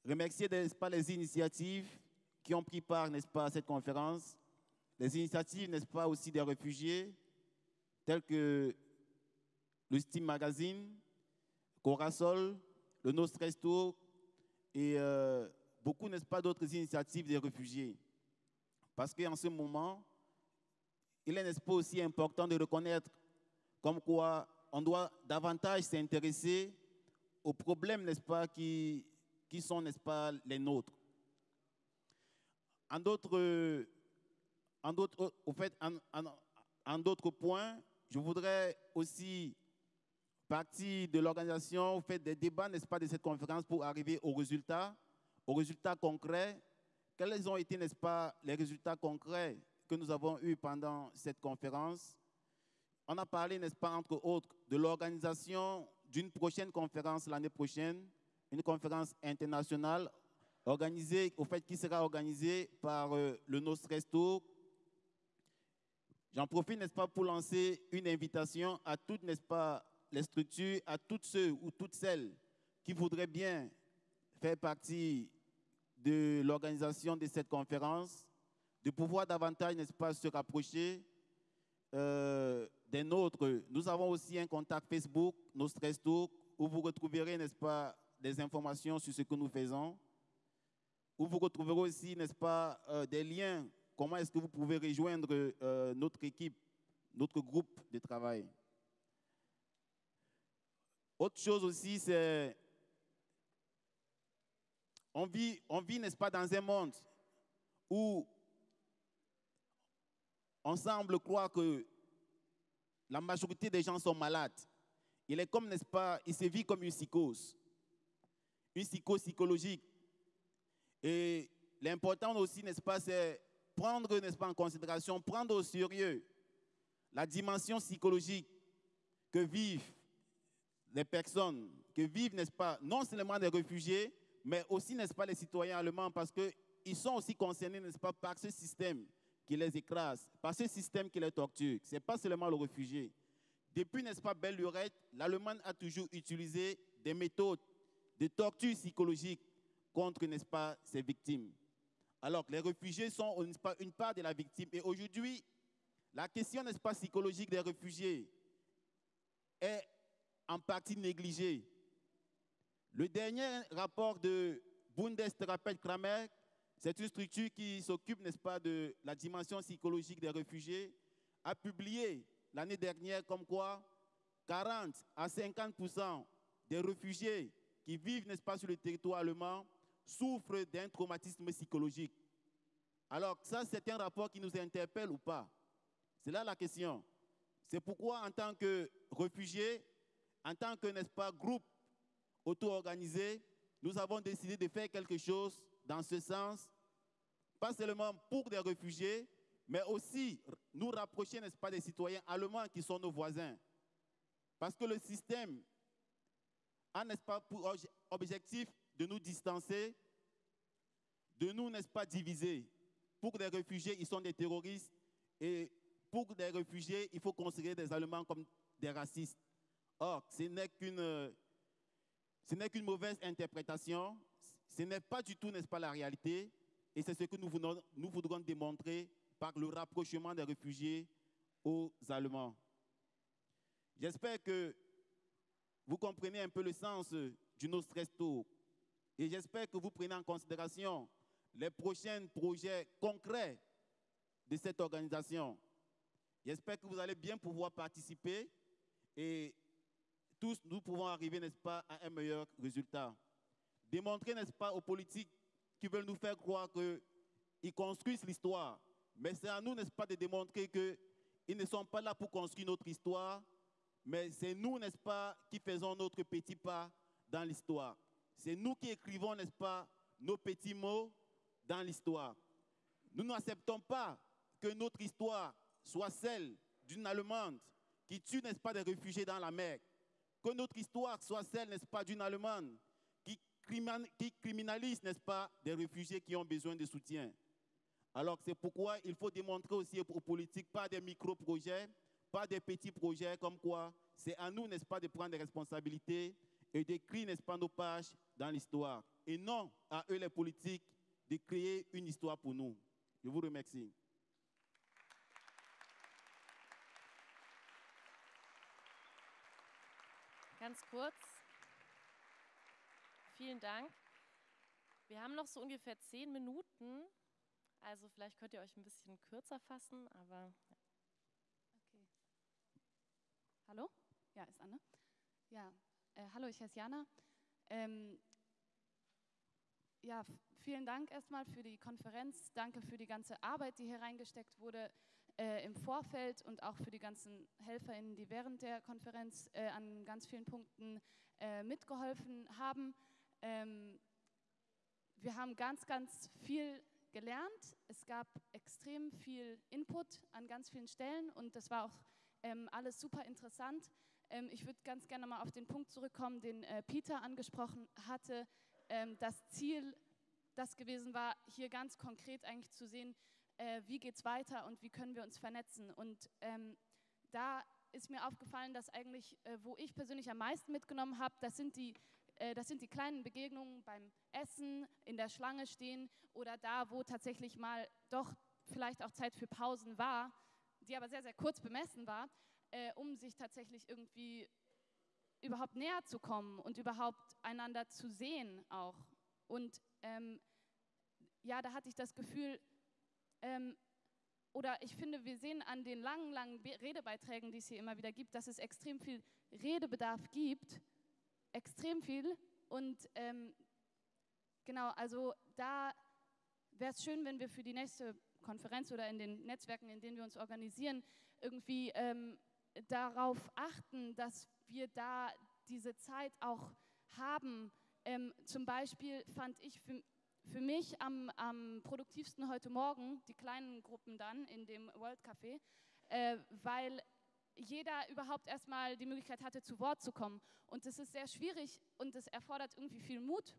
Speaker 11: Remercier, n'est-ce pas, les initiatives qui ont pris part, n'est-ce pas, à cette conférence. Les initiatives, n'est-ce pas, aussi des réfugiés, tels que le Steam Magazine, Corasol, le Nostresto et euh, beaucoup, n'est-ce pas, d'autres initiatives des réfugiés. Parce qu'en ce moment, il est, n'est-ce pas, aussi important de reconnaître comme quoi on doit davantage s'intéresser aux problèmes, n'est-ce pas, qui, qui sont, n'est-ce pas, les nôtres. En d'autres, en d'autres, au fait, en, en- d'autres points, je voudrais aussi partie de l'organisation, fait des débats, n'est-ce pas, de cette conférence pour arriver aux résultats, aux résultats concrets. Quels ont été, n'est-ce pas, les résultats concrets que nous avons eus pendant cette conférence? On a parlé, n'est-ce pas, entre autres, de l'organisation d'une prochaine conférence l'année prochaine, une conférence internationale organisée, au fait, qui sera organisée par euh, le Nostresto. J'en profite, n'est-ce pas, pour lancer une invitation à toutes, n'est-ce pas, les structures, à toutes ceux ou toutes celles qui voudraient bien faire partie de l'organisation de cette conférence, de pouvoir davantage, n'est-ce pas, se rapprocher euh, des nôtres. Nous avons aussi un contact Facebook, Nostresto, où vous retrouverez, n'est-ce pas, des informations sur ce que nous faisons, où vous retrouverez aussi, n'est-ce pas, euh, des liens, comment est-ce que vous pouvez rejoindre euh, notre équipe, notre groupe de travail? Autre chose aussi, c'est on vit, on vit, n'est-ce pas, dans un monde où on semble croire que la majorité des gens sont malades. Il est comme, n'est-ce pas, il se vit comme une psychose, une psychose psychologique. Et l'important aussi, n'est-ce pas, c'est prendre, n'est-ce pas, en considération, prendre au sérieux la dimension psychologique que vivent les personnes, que vivent, n'est-ce pas, non seulement les réfugiés, mais aussi, n'est-ce pas, les citoyens allemands, parce qu'ils sont aussi concernés, n'est-ce pas, par ce système qui les écrase, par ce système qui les torture. Ce n'est pas seulement le réfugié. Depuis, n'est-ce pas, belle lurette, l'Allemagne a toujours utilisé des méthodes de torture psychologique contre, n'est-ce pas, ses victimes. Alors que les réfugiés sont, n'est-ce pas, une part de la victime. Et aujourd'hui, la question, n'est-ce pas, psychologique des réfugiés est en partie négligée. Le dernier rapport de Bundestherapeut Kramer, c'est une structure qui s'occupe, n'est-ce pas, de la dimension psychologique des réfugiés, a publié l'année dernière comme quoi 40 à 50% des réfugiés qui vivent, n'est-ce pas, sur le territoire allemand souffrent d'un traumatisme psychologique. Alors ça, c'est un rapport qui nous interpelle ou pas? C'est là la question. C'est pourquoi, en tant que réfugiés, en tant que, n'est-ce pas, groupe auto-organisé, nous avons décidé de faire quelque chose dans ce sens, pas seulement pour des réfugiés, mais aussi nous rapprocher, n'est-ce pas, des citoyens allemands qui sont nos voisins. Parce que le système a, n'est-ce pas, pour obje- objectif de nous distancer, de nous, n'est-ce pas, diviser. Pour des réfugiés, ils sont des terroristes, et pour des réfugiés, il faut considérer des Allemands comme des racistes. Or, ce n'est qu'une euh, ce n'est qu'une mauvaise interprétation, ce n'est pas du tout, n'est-ce pas, la réalité, et c'est ce que nous voudrons, démontrer par le rapprochement des réfugiés aux Allemands. J'espère que vous comprenez un peu le sens du Nostresto, et j'espère que vous prenez en considération les prochains projets concrets de cette organisation. J'espère que vous allez bien pouvoir participer et tous nous pouvons arriver, n'est-ce pas, à un meilleur résultat. Démontrer, n'est-ce pas, aux politiques qui veulent nous faire croire qu'ils construisent l'histoire. Mais c'est à nous, n'est-ce pas, de démontrer qu'ils ne sont pas là pour construire notre histoire, mais c'est nous, n'est-ce pas, qui faisons notre petit pas dans l'histoire. C'est nous qui écrivons, n'est-ce pas, nos petits mots dans l'histoire. Nous n'acceptons pas que notre histoire soit celle d'une Allemande qui tue, n'est-ce pas, des réfugiés dans la mer. Que notre histoire soit celle, n'est-ce pas, d'une Allemande qui, crimin- qui criminalise, n'est-ce pas, des réfugiés qui ont besoin de soutien. Alors c'est pourquoi il faut démontrer aussi aux politiques, pas des micro-projets, pas des petits projets comme quoi c'est à nous, n'est-ce pas, de prendre des responsabilités et d'écrire, n'est-ce pas, nos pages dans l'histoire. Et non à eux, les politiques, de créer une histoire pour nous. Je vous remercie.
Speaker 1: Ganz kurz. Vielen Dank. Wir haben noch so ungefähr zehn Minuten. Also vielleicht könnt ihr euch ein bisschen kürzer fassen, aber
Speaker 12: Hallo? Ja, ist Anne. Ja, äh, hallo, ich heiße Jana. Ähm, ja, vielen Dank erstmal für die Konferenz. Danke für die ganze Arbeit, die hier reingesteckt wurde äh, im Vorfeld und auch für die ganzen HelferInnen, die während der Konferenz äh, an ganz vielen Punkten äh, mitgeholfen haben. Ähm, wir haben ganz, ganz viel gelernt. Es gab extrem viel Input an ganz vielen Stellen und das war auch ähm, alles super interessant. Ähm, ich würde ganz gerne mal auf den Punkt zurückkommen, den äh, Peter angesprochen hatte. Ähm, das Ziel, das gewesen war, hier ganz konkret eigentlich zu sehen, äh, wie geht es weiter und wie können wir uns vernetzen. Und ähm, da ist mir aufgefallen, dass eigentlich, äh, wo ich persönlich am meisten mitgenommen habe, das sind die äh, das sind die kleinen Begegnungen beim Essen, in der Schlange stehen oder da, wo tatsächlich mal doch vielleicht auch Zeit für Pausen war, die aber sehr, sehr kurz bemessen war, äh, um sich tatsächlich irgendwie überhaupt näher zu kommen und überhaupt einander zu sehen auch. Und ähm, ja, da hatte ich das Gefühl, ähm, oder ich finde, wir sehen an den langen, langen Redebeiträgen, die es hier immer wieder gibt, dass es extrem viel Redebedarf gibt extrem viel. Und ähm, genau, also da wäre es schön, wenn wir für die nächste Konferenz oder in den Netzwerken, in denen wir uns organisieren, irgendwie ähm, darauf achten, dass wir da diese Zeit auch haben. Ähm, zum Beispiel fand ich für, für mich am, am, produktivsten heute Morgen die kleinen Gruppen dann in dem World Café, äh, weil jeder überhaupt erstmal die Möglichkeit hatte, zu Wort zu kommen. Und das ist sehr schwierig und es erfordert irgendwie viel Mut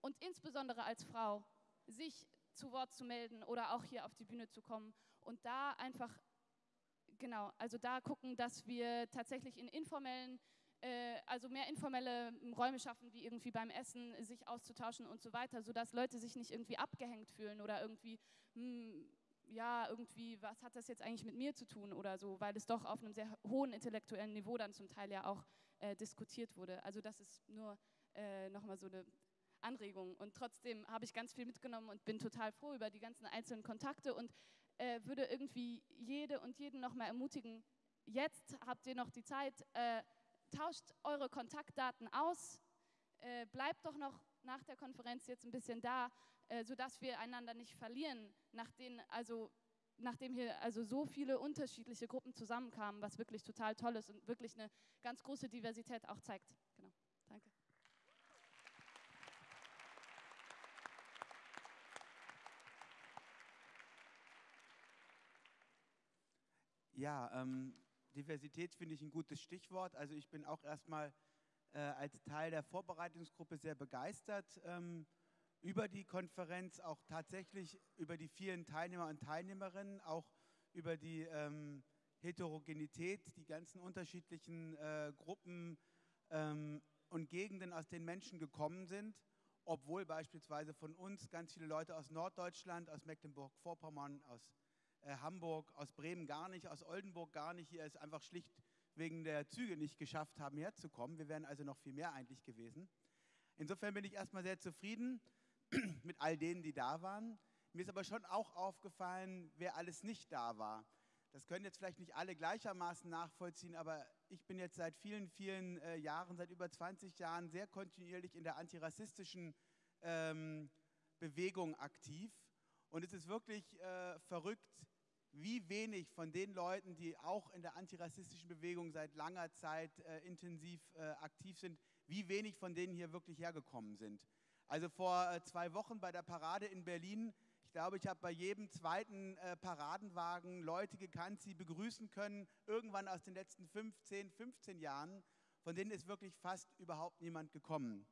Speaker 12: und insbesondere als Frau, sich zu Wort zu melden oder auch hier auf die Bühne zu kommen und da einfach, genau, also da gucken, dass wir tatsächlich in informellen, also mehr informelle Räume schaffen, wie irgendwie beim Essen, sich auszutauschen und so weiter, sodass Leute sich nicht irgendwie abgehängt fühlen oder irgendwie, hm, ja, irgendwie, was hat das jetzt eigentlich mit mir zu tun oder so, weil es doch auf einem sehr hohen intellektuellen Niveau dann zum Teil ja auch äh, diskutiert wurde. Also das ist nur äh, nochmal so eine Anregung. Und trotzdem habe ich ganz viel mitgenommen und bin total froh über die ganzen einzelnen Kontakte und äh, würde irgendwie jede und jeden nochmal ermutigen, jetzt habt ihr noch die Zeit, äh, tauscht eure Kontaktdaten aus, äh, bleibt doch noch nach der Konferenz jetzt ein bisschen da, äh, sodass wir einander nicht verlieren, nachdem, also, nachdem hier also so viele unterschiedliche Gruppen zusammenkamen, was wirklich total toll ist und wirklich eine ganz große Diversität auch zeigt. Genau, danke.
Speaker 13: Ja, ähm, Diversität finde ich ein gutes Stichwort. Also ich bin auch erstmal äh, als Teil der Vorbereitungsgruppe sehr begeistert ähm, über die Konferenz, auch tatsächlich über die vielen Teilnehmer und Teilnehmerinnen, auch über die ähm, Heterogenität, die ganzen unterschiedlichen äh, Gruppen ähm, und Gegenden, aus denen Menschen gekommen sind, obwohl beispielsweise von uns ganz viele Leute aus Norddeutschland, aus Mecklenburg-Vorpommern, aus äh, Hamburg, aus Bremen gar nicht, aus Oldenburg gar nicht, hier ist einfach schlicht wegen der Züge nicht geschafft haben, herzukommen. Wir wären also noch viel mehr eigentlich gewesen. Insofern bin ich erstmal sehr zufrieden [clears throat] mit all denen, die da waren. Mir ist aber schon auch aufgefallen, wer alles nicht da war. Das können jetzt vielleicht nicht alle gleichermaßen nachvollziehen, aber ich bin jetzt seit vielen, vielen äh, Jahren, seit über 20 Jahren sehr kontinuierlich in der antirassistischen ähm, Bewegung aktiv. Und es ist wirklich äh, verrückt, wie wenig von den Leuten, die auch in der antirassistischen Bewegung seit langer Zeit äh, intensiv äh, aktiv sind, wie wenig von denen hier wirklich hergekommen sind. Also vor äh, zwei Wochen bei der Parade in Berlin, ich glaube, ich habe bei jedem zweiten äh, Paradenwagen Leute gekannt, sie begrüßen können, irgendwann aus den letzten 15, 15 Jahren, von denen ist wirklich fast überhaupt niemand gekommen.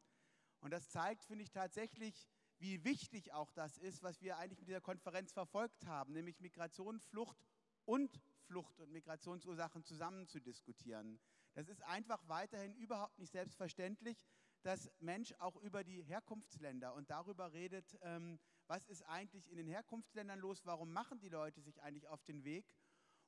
Speaker 13: Und das zeigt, finde ich, tatsächlich, wie wichtig auch das ist, was wir eigentlich mit dieser Konferenz verfolgt haben, nämlich Migration, Flucht und Flucht und Migrationsursachen zusammen zu diskutieren. Das ist einfach weiterhin überhaupt nicht selbstverständlich, dass Mensch auch über die Herkunftsländer und darüber redet, ähm, was ist eigentlich in den Herkunftsländern los, warum machen die Leute sich eigentlich auf den Weg.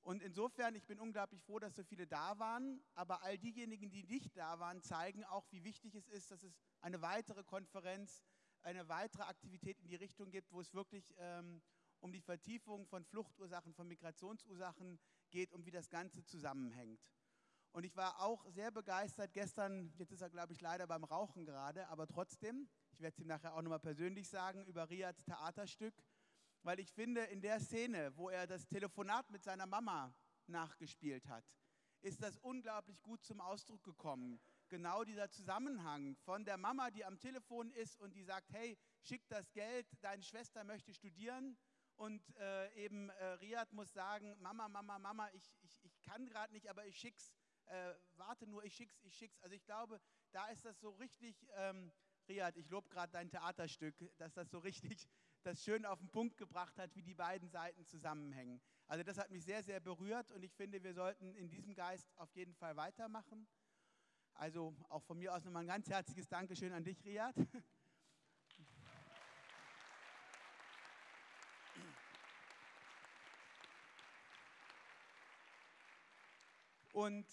Speaker 13: Und insofern, ich bin unglaublich froh, dass so viele da waren, aber all diejenigen, die nicht da waren, zeigen auch, wie wichtig es ist, dass es eine weitere Konferenz eine weitere Aktivität in die Richtung gibt, wo es wirklich ähm, um die Vertiefung von Fluchtursachen, von Migrationsursachen geht und wie das Ganze zusammenhängt. Und ich war auch sehr begeistert gestern, jetzt ist er, glaube ich, leider beim Rauchen gerade, aber trotzdem, ich werde es ihm nachher auch nochmal persönlich sagen, über Riads Theaterstück, weil ich finde, in der Szene, wo er das Telefonat mit seiner Mama nachgespielt hat, ist das unglaublich gut zum Ausdruck gekommen. Genau dieser Zusammenhang von der Mama, die am Telefon ist und die sagt, hey, schick das Geld, deine Schwester möchte studieren. Und äh, eben äh, Riad muss sagen, Mama, Mama, Mama, ich, ich, ich kann gerade nicht, aber ich schick's. Äh, warte nur, ich schick's, ich schick's. Also ich glaube, da ist das so richtig, ähm, Riad, ich lobe gerade dein Theaterstück, dass das so richtig [laughs] das schön auf den Punkt gebracht hat, wie die beiden Seiten zusammenhängen. Also das hat mich sehr, sehr berührt und ich finde, wir sollten in diesem Geist auf jeden Fall weitermachen. Also auch von mir aus nochmal ein ganz herzliches Dankeschön an dich, Riad. Und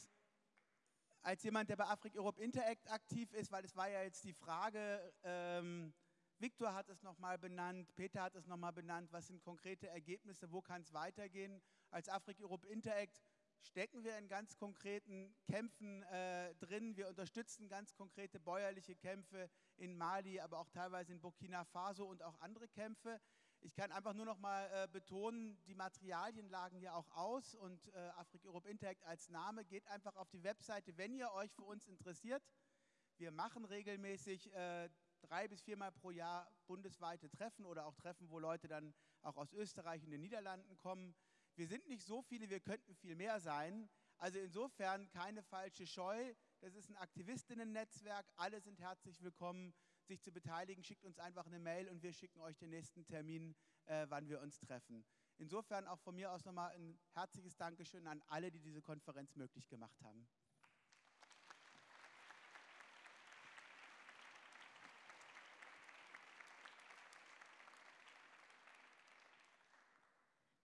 Speaker 13: als jemand, der bei Afrik Europe Interact aktiv ist, weil es war ja jetzt die Frage, ähm, Viktor hat es nochmal benannt, Peter hat es nochmal benannt, was sind konkrete Ergebnisse, wo kann es weitergehen. Als Afrik Europe Interact stecken wir in ganz konkreten Kämpfen äh, drin. Wir unterstützen ganz konkrete bäuerliche Kämpfe in Mali, aber auch teilweise in Burkina Faso und auch andere Kämpfe. Ich kann einfach nur noch mal äh, betonen, die Materialien lagen ja auch aus und äh, Afrik Europe Interact als Name geht einfach auf die Webseite, wenn ihr euch für uns interessiert. Wir machen regelmäßig äh, drei bis viermal pro Jahr bundesweite Treffen oder auch Treffen, wo Leute dann auch aus Österreich und den Niederlanden kommen. Wir sind nicht so viele, wir könnten viel mehr sein. Also insofern keine falsche Scheu. Das ist ein Aktivistinnen-Netzwerk. Alle sind herzlich willkommen sich zu beteiligen, schickt uns einfach eine Mail und wir schicken euch den nächsten Termin, äh, wann wir uns treffen. Insofern auch von mir aus nochmal ein herzliches Dankeschön an alle, die diese Konferenz möglich gemacht haben.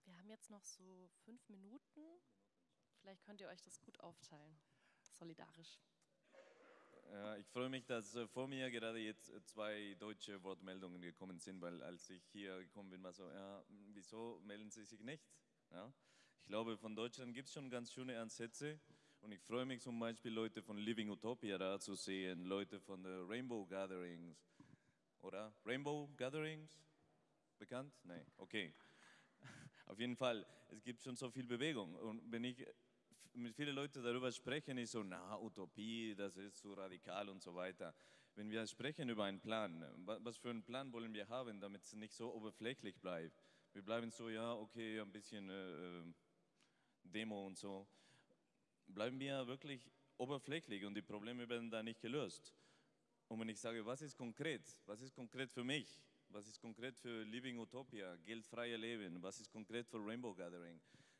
Speaker 1: Wir haben jetzt noch so fünf Minuten. Vielleicht könnt ihr euch das gut aufteilen. Solidarisch.
Speaker 14: Ja, ich freue mich, dass äh, vor mir gerade jetzt äh, zwei deutsche Wortmeldungen gekommen sind, weil als ich hier gekommen bin, war so, ja, wieso melden Sie sich nicht? Ja? Ich glaube, von Deutschland gibt es schon ganz schöne Ansätze und ich freue mich zum Beispiel, Leute von Living Utopia da zu sehen, Leute von der Rainbow Gatherings, oder? Rainbow Gatherings? Bekannt? Nein, okay. Auf jeden Fall, es gibt schon so viel Bewegung und wenn ich mit vielen Leuten darüber sprechen, ist so, na, Utopie, das ist so radikal und so weiter. Wenn wir sprechen über einen Plan, was für einen Plan wollen wir haben, damit es nicht so oberflächlich bleibt? Wir bleiben so, ja, okay, ein bisschen äh, äh, Demo und so. Bleiben wir wirklich oberflächlich und die Probleme werden da nicht gelöst. Und wenn ich sage, was ist konkret? Was ist konkret für mich? Was ist konkret für Living Utopia, geldfreie Leben? Was ist konkret für Rainbow Gathering?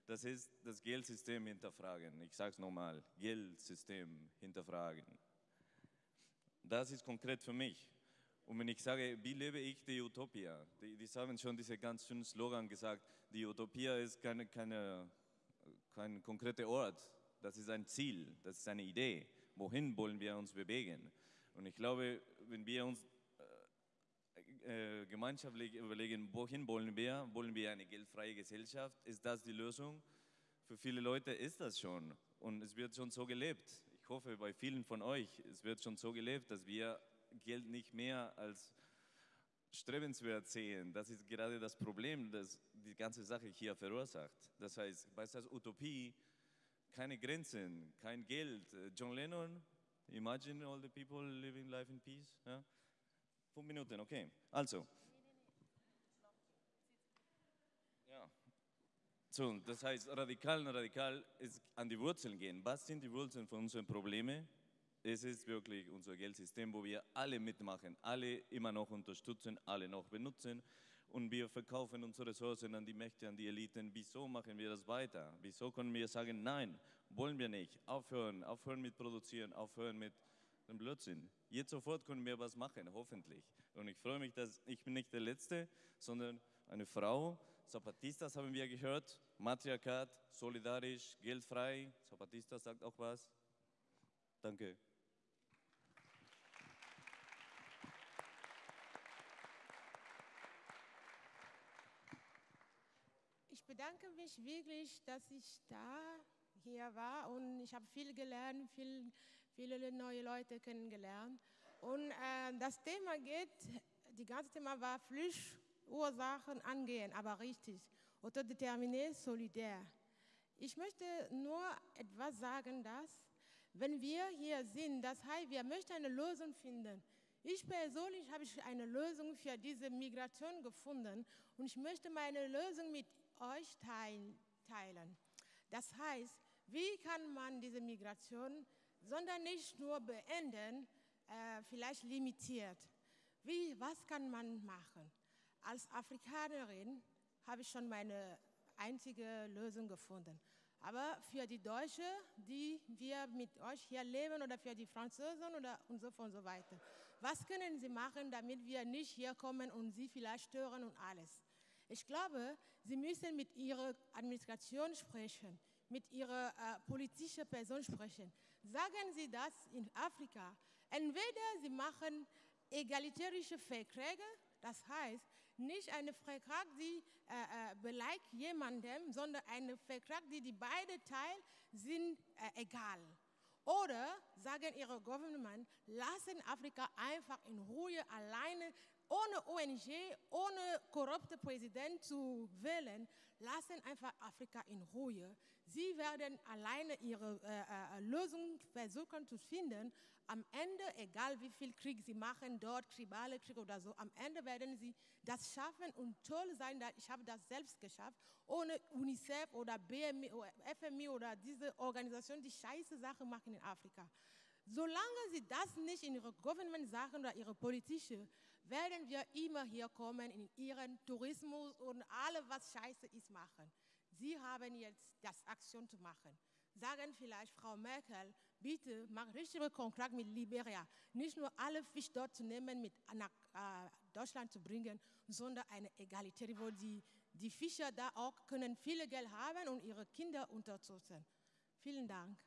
Speaker 14: das ist das Geldsystem hinterfragen. Ich sage es nochmal, Geldsystem hinterfragen. Das ist konkret für mich. Und wenn ich sage, wie lebe ich die Utopia? Die, die haben schon diese ganz schönen Slogan gesagt, die Utopia ist keine, keine, kein konkreter Ort, das ist ein Ziel, das ist eine Idee. Wohin wollen wir uns bewegen? Und ich glaube, wenn wir uns äh, gemeinschaftlich überlegen, wohin wollen wir? Wollen wir eine geldfreie Gesellschaft? Ist das die Lösung? Für viele Leute ist das schon und es wird schon so gelebt. Ich hoffe, bei vielen von euch, es wird schon so gelebt, dass wir Geld nicht mehr als strebenswert sehen. Das ist gerade das Problem, das die ganze Sache hier verursacht. Das heißt, bei der Utopie keine Grenzen, kein Geld. John Lennon, imagine all the people living life in peace. Ja? Fünf Minuten, okay. Also. Ja. So, das heißt, radikal und radikal ist an die Wurzeln gehen. Was sind die Wurzeln von unseren Problemen? Es ist wirklich unser Geldsystem, wo wir alle mitmachen, alle immer noch unterstützen, alle noch benutzen und wir verkaufen unsere Ressourcen an die Mächte, an die Eliten. Wieso machen wir das weiter? Wieso können wir sagen, nein, wollen wir nicht? Aufhören, aufhören mit produzieren, aufhören mit dem Blödsinn. Jetzt sofort können wir was machen, hoffentlich. Und ich freue mich, dass ich bin nicht der Letzte, sondern eine Frau. Zapatistas haben wir gehört, Matriarchat, solidarisch, geldfrei. Zapatistas sagt auch was. Danke.
Speaker 15: Ich bedanke mich wirklich, dass ich da hier war und ich habe viel gelernt, viel, viele neue Leute kennengelernt. Und äh, das Thema geht, die ganze Thema war Flüchtursachen angehen, aber richtig, autodeterminé, solidär. Ich möchte nur etwas sagen, dass wenn wir hier sind, das heißt, wir möchten eine Lösung finden. Ich persönlich habe eine Lösung für diese Migration gefunden und ich möchte meine Lösung mit euch teilen. Das heißt, wie kann man diese Migration, sondern nicht nur beenden, äh, vielleicht limitiert? Wie, was kann man machen? Als Afrikanerin habe ich schon meine einzige Lösung gefunden. Aber für die Deutschen, die wir mit euch hier leben oder für die Franzosen oder und so und so weiter, was können sie machen, damit wir nicht hier kommen und sie vielleicht stören und alles? Ich glaube, sie müssen mit ihrer Administration sprechen, mit ihrer äh, politischen Person sprechen. Sagen Sie das in Afrika. Entweder Sie machen egalitärische Verträge, das heißt, nicht eine Vertrag, die äh, äh, beleidigt jemandem, sondern eine Vertrag, die die beide teilen, sind äh, egal. Oder sagen ihre Government, lassen Afrika einfach in Ruhe alleine, ohne ONG, ohne korrupte Präsident zu wählen, lassen einfach Afrika in Ruhe. Sie werden alleine ihre äh, äh, Lösung versuchen zu finden. Am Ende, egal wie viel Krieg sie machen, dort tribale Krieg oder so, am Ende werden sie das schaffen und toll sein. Ich habe das selbst geschafft, ohne UNICEF oder BMI, FMI oder diese Organisationen, die scheiße Sachen machen in Afrika. Solange sie das nicht in ihre Government-Sachen oder ihre politische, werden wir immer hier kommen in ihren Tourismus und alles, was scheiße ist, machen. Sie haben jetzt das Aktion zu machen. Sagen vielleicht Frau Merkel, bitte mach richtige Kontrakt mit Liberia. Nicht nur alle Fisch dort zu nehmen, mit nach äh, Deutschland zu bringen, sondern eine Egalität, wo die, die Fischer da auch können viele Geld haben und ihre Kinder unterstützen. Vielen Dank.